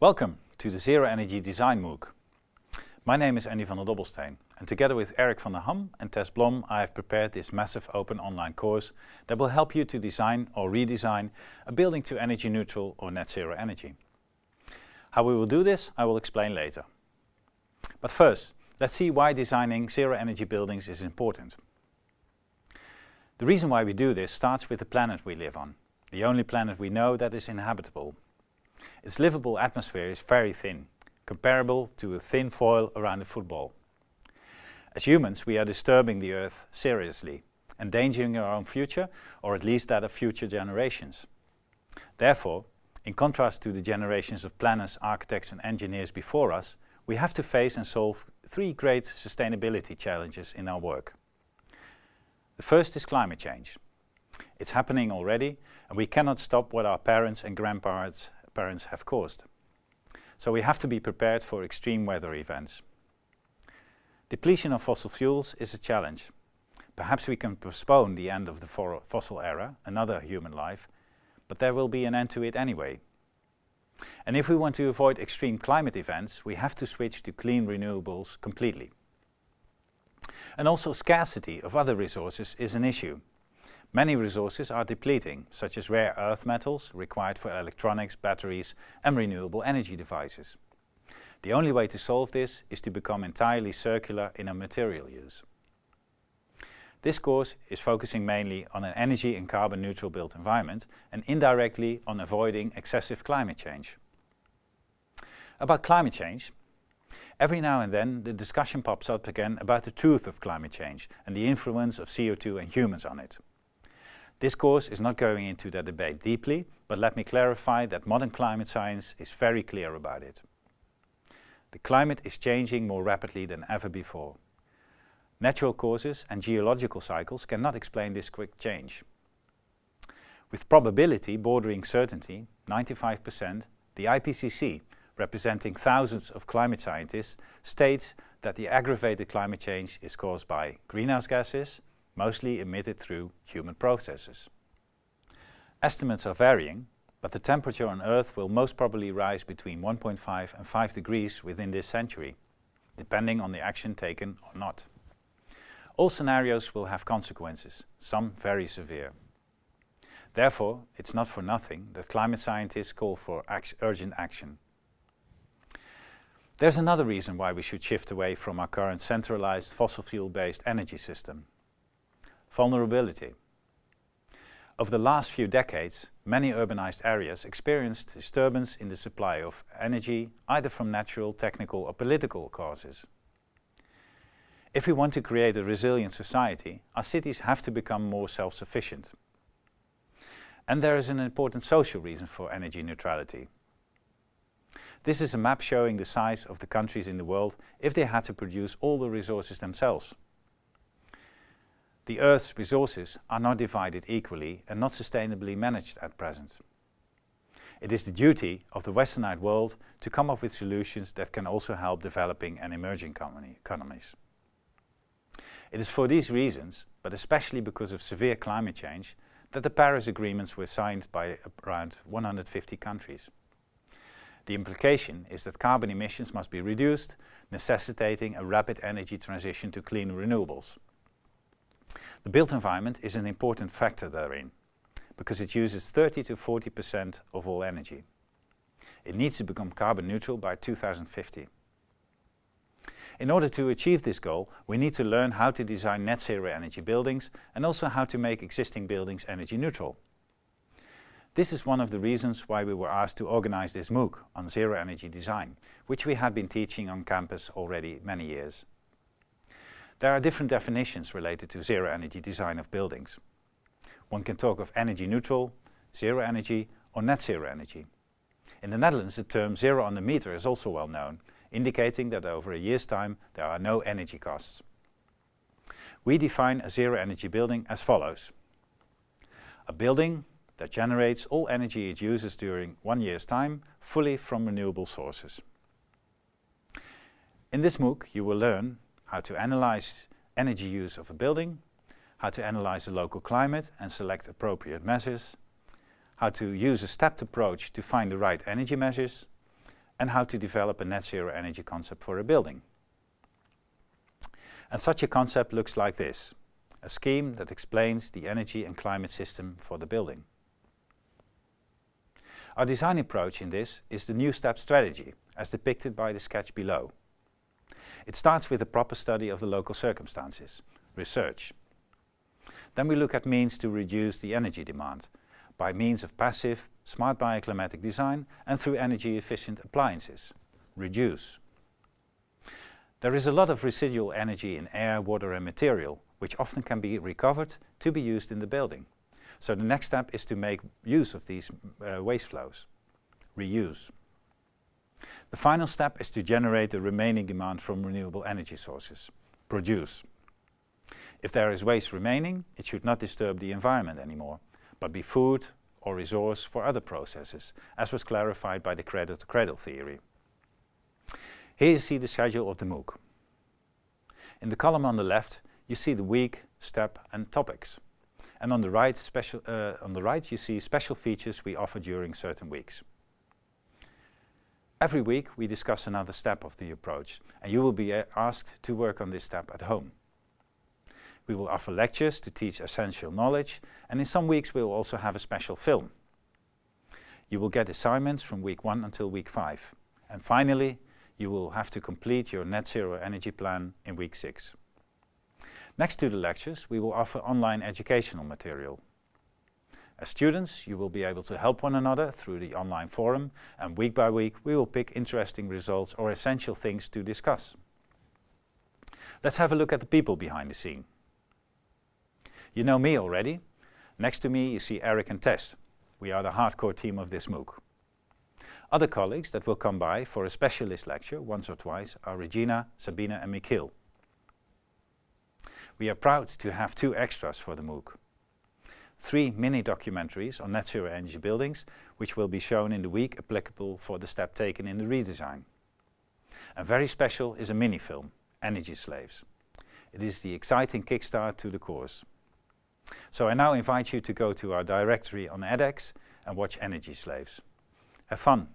Welcome to the Zero Energy Design MOOC. My name is Andy van den Dobbelsteen and together with Eric van den Ham and Tess Blom I have prepared this massive open online course that will help you to design or redesign a building to energy neutral or net zero energy. How we will do this I will explain later. But first, let's see why designing zero energy buildings is important. The reason why we do this starts with the planet we live on, the only planet we know that is inhabitable. Its livable atmosphere is very thin, comparable to a thin foil around a football. As humans we are disturbing the earth seriously, endangering our own future or at least that of future generations. Therefore, in contrast to the generations of planners, architects and engineers before us, we have to face and solve three great sustainability challenges in our work. The first is climate change. It's happening already and we cannot stop what our parents and grandparents have caused. So we have to be prepared for extreme weather events. Depletion of fossil fuels is a challenge. Perhaps we can postpone the end of the fossil era, another human life, but there will be an end to it anyway. And if we want to avoid extreme climate events, we have to switch to clean renewables completely. And also scarcity of other resources is an issue. Many resources are depleting, such as rare earth metals required for electronics, batteries and renewable energy devices. The only way to solve this is to become entirely circular in our material use. This course is focusing mainly on an energy and carbon neutral built environment and indirectly on avoiding excessive climate change. About climate change, every now and then the discussion pops up again about the truth of climate change and the influence of CO2 and humans on it. This course is not going into that debate deeply, but let me clarify that modern climate science is very clear about it. The climate is changing more rapidly than ever before. Natural causes and geological cycles cannot explain this quick change. With probability bordering certainty, 95%, the IPCC, representing thousands of climate scientists, states that the aggravated climate change is caused by greenhouse gases, mostly emitted through human processes. Estimates are varying, but the temperature on Earth will most probably rise between 1.5 and 5 degrees within this century, depending on the action taken or not. All scenarios will have consequences, some very severe. Therefore, it's not for nothing that climate scientists call for urgent action. There's another reason why we should shift away from our current centralized fossil fuel-based energy system Vulnerability. Over the last few decades, many urbanized areas experienced disturbance in the supply of energy, either from natural, technical or political causes. If we want to create a resilient society, our cities have to become more self-sufficient. And there is an important social reason for energy neutrality. This is a map showing the size of the countries in the world if they had to produce all the resources themselves. The Earth's resources are not divided equally and not sustainably managed at present. It is the duty of the westernized world to come up with solutions that can also help developing and emerging economies. It is for these reasons, but especially because of severe climate change, that the Paris agreements were signed by around 150 countries. The implication is that carbon emissions must be reduced, necessitating a rapid energy transition to clean renewables. The built environment is an important factor therein, because it uses 30 to 40% of all energy. It needs to become carbon neutral by 2050. In order to achieve this goal, we need to learn how to design net zero energy buildings and also how to make existing buildings energy neutral. This is one of the reasons why we were asked to organize this MOOC on zero energy design, which we had been teaching on campus already many years. There are different definitions related to zero energy design of buildings. One can talk of energy neutral, zero energy or net zero energy. In the Netherlands the term zero on the meter is also well known, indicating that over a year's time there are no energy costs. We define a zero energy building as follows. A building that generates all energy it uses during one year's time fully from renewable sources. In this MOOC you will learn how to analyze energy use of a building, how to analyze the local climate and select appropriate measures, how to use a stepped approach to find the right energy measures, and how to develop a net zero energy concept for a building. And such a concept looks like this, a scheme that explains the energy and climate system for the building. Our design approach in this is the New Step strategy, as depicted by the sketch below. It starts with a proper study of the local circumstances, research. Then we look at means to reduce the energy demand, by means of passive, smart bioclimatic design and through energy efficient appliances, reduce. There is a lot of residual energy in air, water and material, which often can be recovered to be used in the building. So the next step is to make use of these uh, waste flows, reuse. The final step is to generate the remaining demand from renewable energy sources, produce. If there is waste remaining, it should not disturb the environment anymore, but be food or resource for other processes, as was clarified by the cradle-to-cradle -cradle theory. Here you see the schedule of the MOOC. In the column on the left, you see the week, step and topics. And on the right, special, uh, on the right you see special features we offer during certain weeks. Every week we discuss another step of the approach and you will be uh, asked to work on this step at home. We will offer lectures to teach essential knowledge and in some weeks we will also have a special film. You will get assignments from week 1 until week 5. And finally, you will have to complete your net zero energy plan in week 6. Next to the lectures, we will offer online educational material. As students, you will be able to help one another through the online forum and week by week we will pick interesting results or essential things to discuss. Let's have a look at the people behind the scene. You know me already. Next to me you see Eric and Tess. We are the hardcore team of this MOOC. Other colleagues that will come by for a specialist lecture once or twice are Regina, Sabina and Michiel. We are proud to have two extras for the MOOC. Three mini documentaries on net zero energy buildings, which will be shown in the week applicable for the step taken in the redesign. And very special is a mini film, Energy Slaves. It is the exciting kickstart to the course. So I now invite you to go to our directory on edX and watch Energy Slaves. Have fun!